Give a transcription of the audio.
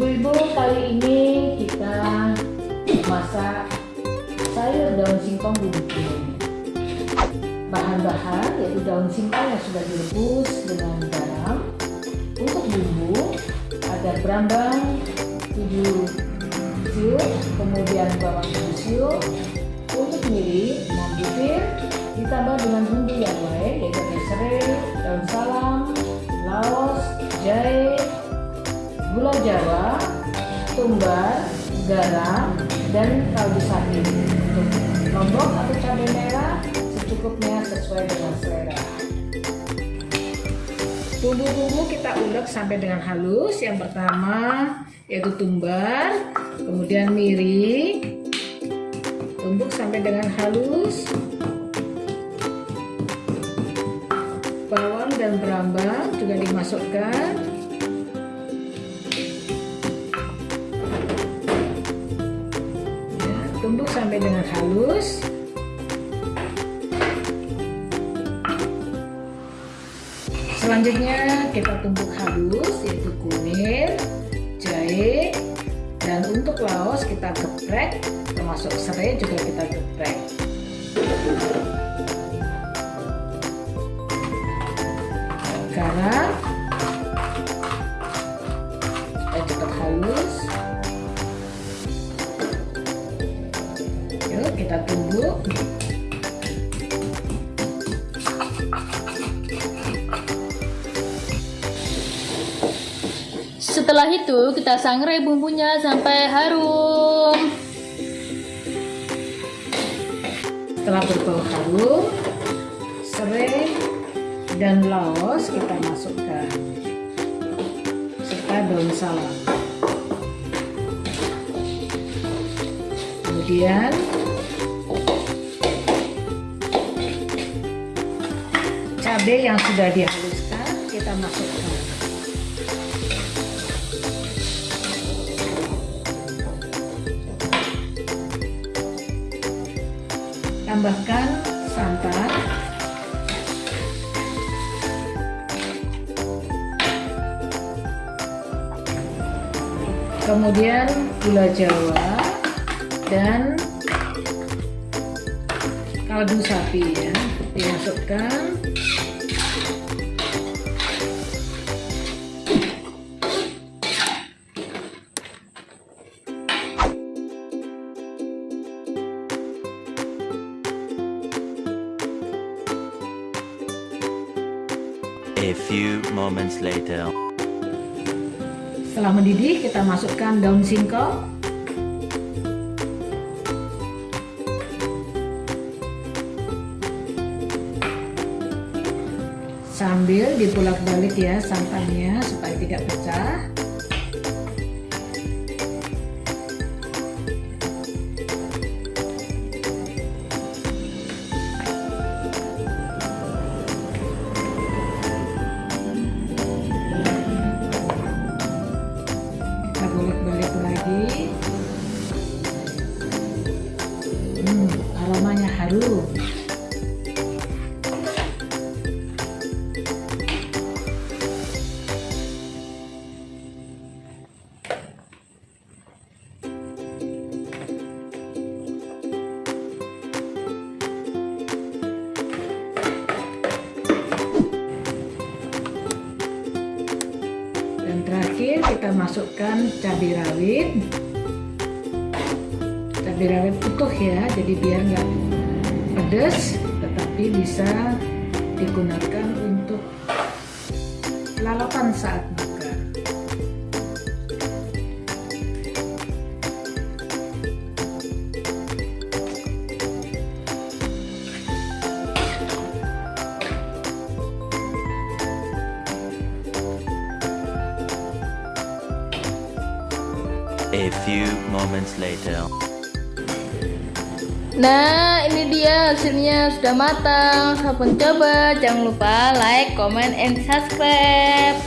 Ibu-ibu kali ini kita masak sayur daun singkong bumbu Bahan-bahan yaitu daun singkong yang sudah direbus dengan garam. Untuk bumbu ada berambang 7 siung, kemudian bawang 7 siung. Untuk miri 6 butir ditambah dengan bumbu yang lain yaitu serai, daun salam, laos, jahe, gula jawa, tumbar, garam, dan kaldu sapi. Untuk lombok atau cabai merah secukupnya sesuai dengan selera. Bumbu-bumbu kita ulek sampai dengan halus. Yang pertama yaitu tumbar, kemudian miri, tumbuk sampai dengan halus. Bawang dan berambang juga dimasukkan tumbuk sampai dengan halus. Selanjutnya kita tumbuk halus yaitu kumir jahe dan untuk laos kita geprek termasuk serai juga kita geprek setelah itu kita sangrai bumbunya sampai harum. Setelah berbau harum serai dan laos kita masukkan serta daun salam. Kemudian cabai yang sudah dihaluskan kita masukkan tambahkan santan. Kemudian gula jawa dan kaldu sapi ya dimasukkan A few moments later. Setelah mendidih, kita masukkan daun singkong. Sambil dipulak-balik ya santannya supaya tidak pecah. Kita masukkan cabai rawit. Cabai rawit utuh ya jadi biar nggak pedas tetapi bisa digunakan untuk lalapan saat makan A few moments later. Nah, ini dia hasilnya sudah matang. Sabun coba, jangan lupa like, comment, and subscribe.